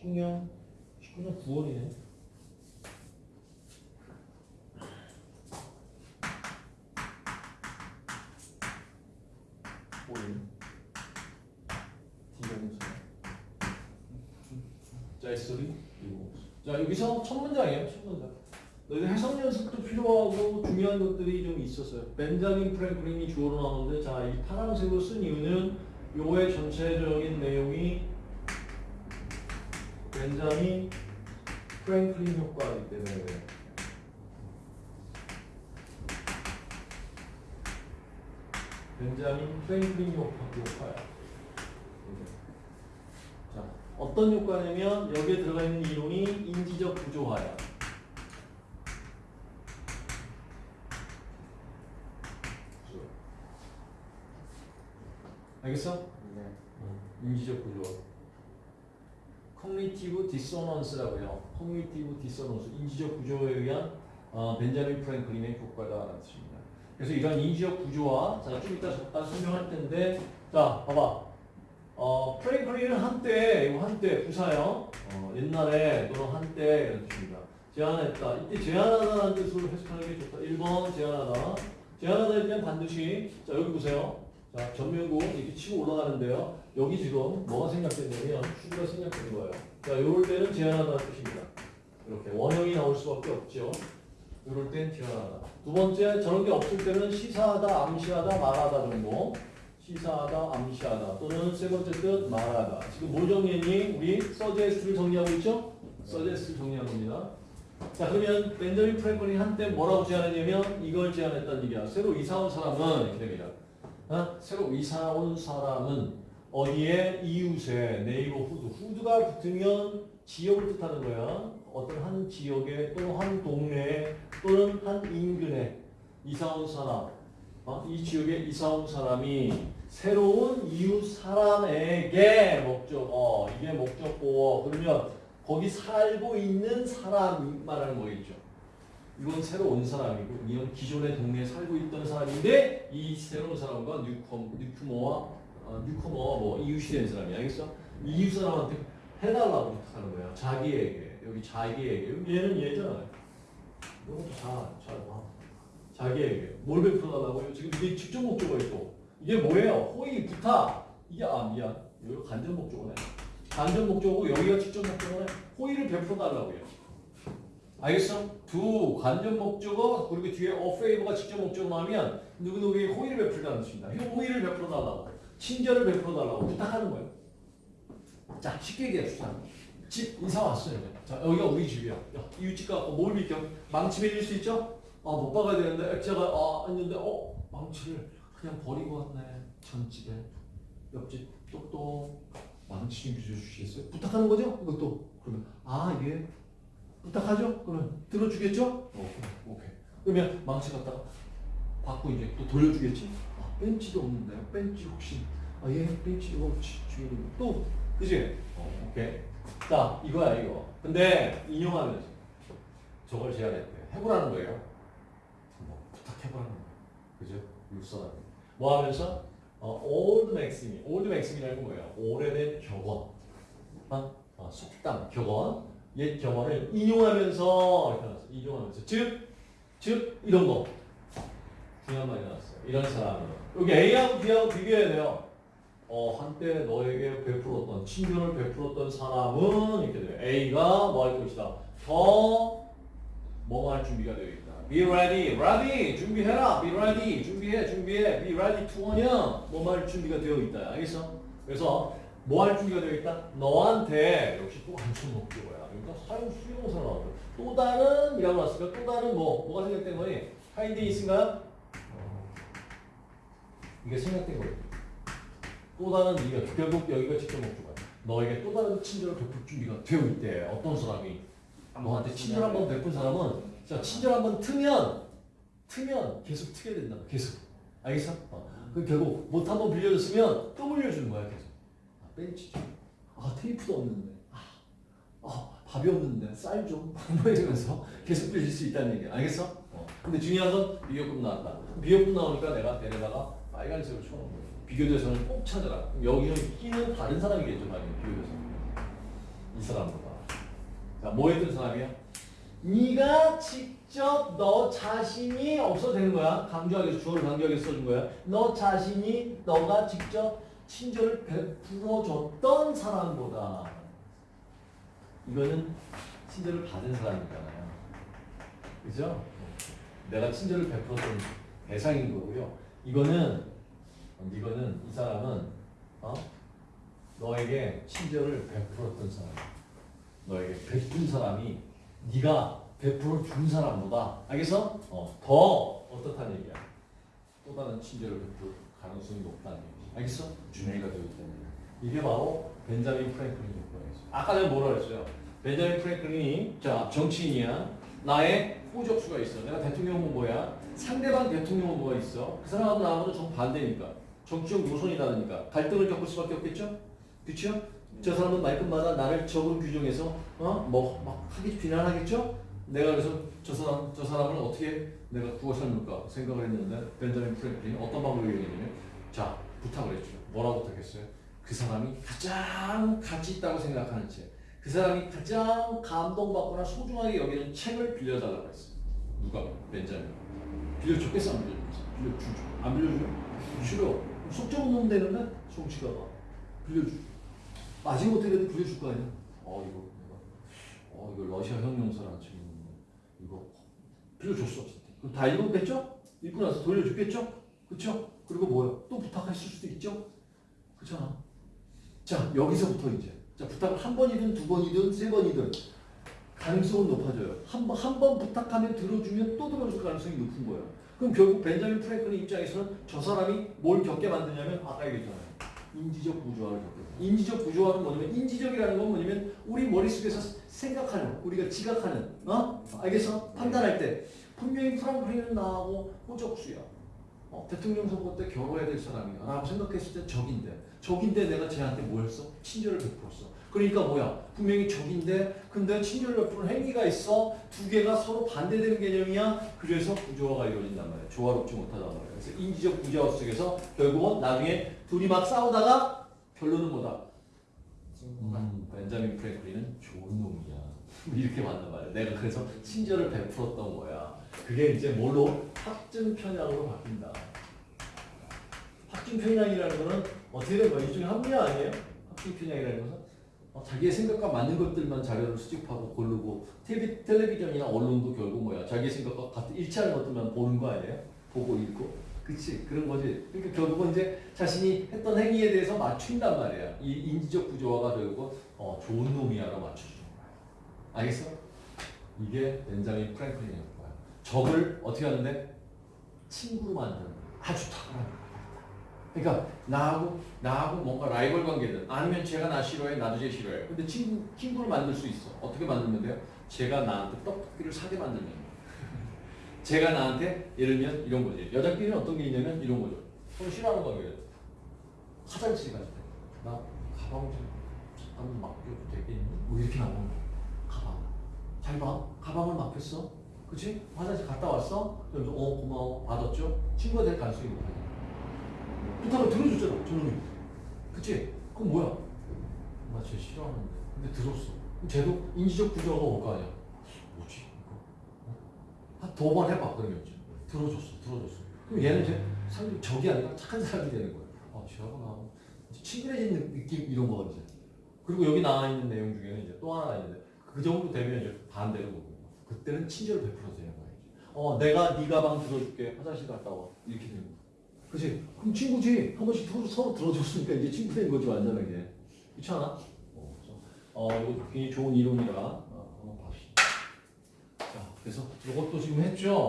19년 19년 9월이네. 오일. 디자인서. 자, S3 그리고 자 여기서 첫 문장이에요. 첫 문장. 너희들 해석 연습도 필요하고 중요한 것들이 좀 있었어요. 벤자민 프랭클린이 주어로 나오는데 자 이 파란색으로 쓴 이유는 요의 전체적인 내용이 벤자민 프랭클린 효과이기 때문에. 벤자민 프랭클린 효과, 효과야. 자, 어떤 효과냐면 여기에 들어가 있는 이론이 인지적 구조화야. 알겠어? 네. 인지적 부조화. cognitive dissonance라고 해요. cognitive dissonance. 인지적 부조화에 의한 어, 벤자민 프랭클린의 효과다라는 뜻입니다. 그래서 이런 인지적 부조화 자, 좀 이따 잠깐 설명할 텐데 자, 봐봐. 어, 프랭클린은 한때, 이거 한때 부사형, 어, 옛날에 또는 한때 이런 뜻입니다. 제안했다. 이때 제안하다라는 뜻으로 해석하는 게 좋다. 1번 제안하다. 제안하다일 때는 반드시 자, 여기 보세요. 자, 전면구 이렇게 치고 올라가는데요. 여기 지금 뭐가 생략되냐면 수가 생략되는 거예요. 자, 요럴 때는 제한하다는 뜻입니다. 이렇게 원형이 나올 수밖에 없죠. 요럴 땐 제한하다. 두 번째, 저런 게 없을 때는 시사하다, 암시하다, 말하다 정도. 시사하다, 암시하다. 또는 세 번째 뜻, 말하다. 지금 뭘 정리했니? 우리 서제스트를 정리하고 있죠? 서제스트를 정리한 겁니다. 자, 그러면 벤저민 프랭클린 한때 뭐라고 제안했냐면 이걸 제안했다는 얘기야. 새로 이사 온 사람은 이렇게 됩니다. 어? 새로 이사 온 사람은 어디에 이웃에 네이버 후드 후드가 붙으면 지역을 뜻하는 거야. 어떤 한 지역에 또는 한 동네에 또는 한 인근에 이사 온 사람 어? 이 지역에 이사 온 사람이 새로운 이웃 사람에게 목적 어 이게 목적어 그러면 거기 살고 있는 사람 말하는 거겠죠. 이건 새로 온 사람이고 이건 기존의 동네에 살고 있던 사람인데 이 새로운 사람과 뉴컴, 뉴크머와 어, 뉴커머와 뭐 이웃이 된 사람이 알겠어? 이웃 사람한테 해달라고 부탁하는 거야. 자기에게 여기 자기에게 여기 얘는 얘잖아. 이것도 잘잘 봐. 자기에게 뭘 베풀어달라고요? 지금 이게 직접 목적어 있고 이게 뭐예요? 호의 부탁 이게 아 미안 이거 간접 목적어네. 간접 목적어고 여기가 직접 목적어네. 호의를 베풀어달라고요. 알겠어? 두 간접 목적어 그리고 뒤에 favor가 직접 목적어 나오면 누구누구에게 호의를 베풀다는 뜻입니다. 이 호의를 베풀어 달라고 친절을 베풀어 달라고 부탁하는 거예요. 자 쉽게 얘기합시다. 집 이사 왔어요. 자 여기가 우리 집이야. 야, 이웃집 가고 뭘 믿겨? 망치 매질 수 있죠? 아 못 박아야 되는데 액자가 아 했는데 어 망치를 그냥 버리고 왔네. 전집에 옆집 똑똑 망치 좀 빌려주시겠어요? 부탁하는 거죠? 이것도 그러면 아 예. 부탁하죠? 그러면 들어주겠죠? 오케이, 오케이. 그러면 망치 갖다가 받고 이제 또 돌려주겠지? 아, 벤치도 없는데요. 벤치 혹시 아, 예, 벤치 지- 주인님 또 그지? 어, 오케이. 자, 이거야 이거. 근데 인용하면서 저걸 제안했대. 해보라는 거예요. 뭐 부탁해보라는 거예요. 그죠? 육사람. 뭐 하면서 어, old maxim, old maxim이라는 건 뭐예요? 오래된 격언. 어? 어, 속담, 격언. 옛 경험을 인용하면서 이렇게 나왔어. 인용하면서 즉, 즉 이런 거 중요한 말이 나왔어요. 이런 사람은 여기 A하고 B하고 비교해야 돼요. 어 한때 너에게 베풀었던 친절을 베풀었던 사람은 이렇게 돼요. A가 뭐 할 것이다. 더 뭐뭐 할 준비가 되어 있다. Be ready, ready 준비해라. Be ready 준비해, 준비해. Be ready to냐 뭐뭐 할 준비가 되어 있다. 알겠어? 그래서 뭐 할 준비가 되어 있다? 너한테 역시 또 안전 목적어야. 그러니까 사용 수용사 나왔다. 또 다른 이라고 나왔으니까 또 다른 뭐 뭐가 생략된 거니? 하인데 있은가요? 이게 생략된 거예요. 또 다른 이유가 결국 여기가 직접 목적어야. 너에게 또 다른 친절을 베풀 준비가 되어 있대. 어떤 사람이 너한테 친절 한번 베푼 사람은 자 친절 한번 트면 트면 계속 트게 된다. 계속 알겠어? 어. 그 결국 못 한 번 빌려줬으면 또 빌려주는 거야 계속. 아, 벤치 좀. 아 테이프도 없는데. 아, 아 밥이 없는데 쌀 좀. 뭐 이러면서 계속 빌릴 수 있다는 얘기야. 알겠어? 어. 근데 중요한 건 비교급 나왔다. 비교급 나오니까 내가 데려다가 빨간색을 쳐놓은 거야. 비교대상을 꼭 찾아라. 여기는 끼는 다른 사람이겠죠, 만약에 비교대상. 이 사람은. 자, 뭐 했던 사람이야? 네가 직접 너 자신이 없어도 되는 거야. 강조하게 주어를 강조하게 써준 거야. 너 자신이 너가 직접 친절을 베풀어줬던 사람보다 이거는 친절을 받은 사람이잖아요. 그죠? 내가 친절을 베풀었던 대상인 거고요. 이거는 이거는 이 사람은 어? 너에게 친절을 베풀었던 사람. 너에게 베푼 사람이 네가 베풀어 준 사람보다 알겠어? 어, 더 어떻다는 얘기야. 또 다른 친절을 베풀 가능성이 높다는 얘기지. 알겠어? 준비가 되기 때문에. 이게 바로 벤자민 프랭클린 요건이었어. 아까 내가 뭐라 그랬어요? 벤자민 프랭클린이 자 정치인이야. 나의 호적수가 있어. 내가 대통령 후보야. 상대방 대통령 후보가 있어. 그 사람하고 나하고는 정반대니까. 정치적 노선이 다르니까 갈등을 겪을 수밖에 없겠죠? 그렇죠? 저 사람은 말끝마다 나를 적으로 규정해서 어 뭐 막 하기 비난하겠죠? 내가 그래서 저 사람 저 사람을 어떻게 내가 구워 삶을까 생각을 했는데 벤자민 프랭클린이 어떤 방법을 이용했냐면 자 부탁을 했죠. 뭐라고 부탁했어요? 그 사람이 가장 가치 있다고 생각하는 책, 그 사람이 가장 감동받거나 소중하게 여기는 책을 빌려달라고 했어요. 누가? 벤자민. 빌려줬겠어 안 빌려줬겠어? 빌려주죠. 안 빌려줘요? 싫어. 속정 놈 되는데 송치가 봐. 빌려줘. 마지못해 그래도 빌려줄 거 아니야? 어 이거 내가 어 이거 러시아 혁명사라는 책인데 이거 빌려줬어. 그럼 다 읽었겠죠? 읽고 나서 돌려줬겠죠? 그쵸? 그리고 뭐야? 또 부탁했을 수도 있죠? 그렇잖아. 자 여기서부터 이제 자 부탁을 한 번이든 두 번이든 세 번이든 가능성은 높아져요. 한 번 한 번 부탁하면 들어주면 또 들어줄 가능성이 높은 거예요. 그럼 결국 벤자민 프랭클린 입장에서는 저 사람이 뭘 겪게 만드냐면 아까 얘기했잖아요. 인지적 부조화를 겪게. 인지적 부조화는 뭐냐면 인지적이라는 건 뭐냐면 우리 머릿속에서 생각하는 우리가 지각하는 어? 알겠어? 판단할 때 분명히 프랑클린은 나하고 호적수야. 어, 대통령 선거 때 겨뤄야 될 사람이야. 라고 생각했을 때 적인데 적인데 내가 쟤한테 뭐 했어? 친절을 베풀었어. 그러니까 뭐야? 분명히 적인데 근데 친절을 베푸는 행위가 있어. 두 개가 서로 반대되는 개념이야. 그래서 부조화가 이루어진단 말이야. 조화롭지 못하단 말이야. 그래서 인지적 부조화 속에서 결국은 나중에 둘이 막 싸우다가 결론은 뭐다? 음, 벤자민 프랭클린은 좋은 놈이야. 이렇게 만난 말이야. 내가 그래서 친절을 베풀었던 거야. 그게 이제 뭘로? 확증 편향으로 바뀐다. 확증 편향이라는 거는 어떻게 된 거야? 이중에 합리 아니에요? 확증 편향이라는 것은 어, 자기의 생각과 맞는 것들만 자료를 수집하고 고르고 텔레비, 텔레비전이나 언론도 결국 뭐야? 자기의 생각과 같은 일치하는 것들만 보는 거 아니에요? 보고 읽고. 그치 그런 거지. 그러니까 결국은 이제 자신이 했던 행위에 대해서 맞춘단 말이야. 이 인지적 구조화가 결국 어, 좋은 놈이야로 맞춰주는. 알겠어? 이게 벤자민 프랭클린의 거야. 적을 어떻게 하는데 친구로 만드는. 아주 탁월한. 그러니까 나하고 나하고 뭔가 라이벌 관계든 아니면 제가 나 싫어해 나도 쟤 싫어해. 근데 친구 친구를 만들 수 있어. 어떻게 만들면 돼요? 제가 나한테 떡볶이를 사게 만들면. 제가 나한테 예를 들면 이런 거지. 여자끼리는 어떤 게 있냐면 이런 거죠. 서로 싫어하는 관계예요. 화장실 갈 때. 나 가방 좀 잠깐 맡겨도 되겠니? 뭐 이렇게 나오는 거. 가방. 잘 봐. 가방을 맡겼어. 그치? 화장실 갔다 왔어? 그러면서 어 고마워 받았죠? 친구가 될 가능성이 높아요. 부탁을 들어줬잖아 저놈이. 그치? 그럼 뭐야? 나쟤 싫어하는데. 근데 들었어. 쟤도 인지적 구조가 올 거 아니야. 뭐지? 한두 번 해봐 그러면 이제 들어줬어 들어줬어 그럼 얘는 이제 상대 적이 아니라 착한 사람이 되는 거야 아 쟤하고 이제 친근해지는 느낌 이런 거 이제 그리고 여기 나와 있는 내용 중에는 이제 또 하나 있는데 그 정도 되면 이제 반대로 보고 그때는 친절을 베풀어도 되는 거야 이제 어 내가 네 가방 들어줄게 화장실 갔다 와 이렇게 되는 거야 그치? 그럼 친구지. 한 번씩 서로, 서로 들어줬으니까 이제 친구 된 거지 완전하게. 그렇지 않아? 어, 어 이거 굉장히 좋은 이론이라 어, 한번 봅시다 자, 그래서 이것도 지금 했죠.